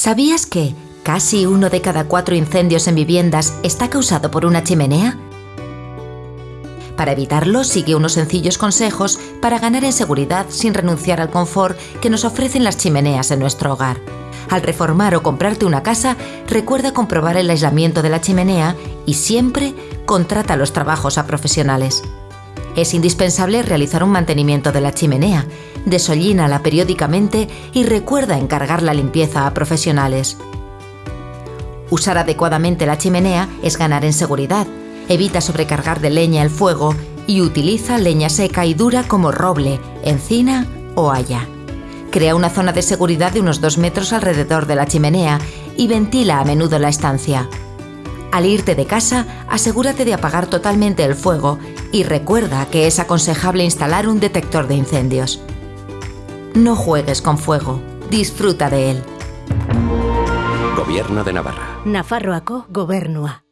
¿Sabías que casi uno de cada cuatro incendios en viviendas está causado por una chimenea? Para evitarlo, sigue unos sencillos consejos para ganar en seguridad sin renunciar al confort que nos ofrecen las chimeneas en nuestro hogar. Al reformar o comprarte una casa, recuerda comprobar el aislamiento de la chimenea y siempre contrata los trabajos a profesionales. Es indispensable realizar un mantenimiento de la chimenea, desollínala periódicamente y recuerda encargar la limpieza a profesionales. Usar adecuadamente la chimenea es ganar en seguridad, evita sobrecargar de leña el fuego y utiliza leña seca y dura como roble, encina o haya. Crea una zona de seguridad de unos 2 metros alrededor de la chimenea y ventila a menudo la estancia. Al irte de casa, asegúrate de apagar totalmente el fuego y recuerda que es aconsejable instalar un detector de incendios. No juegues con fuego, disfruta de él. Gobierno de Navarra. Nafarroako gobernua.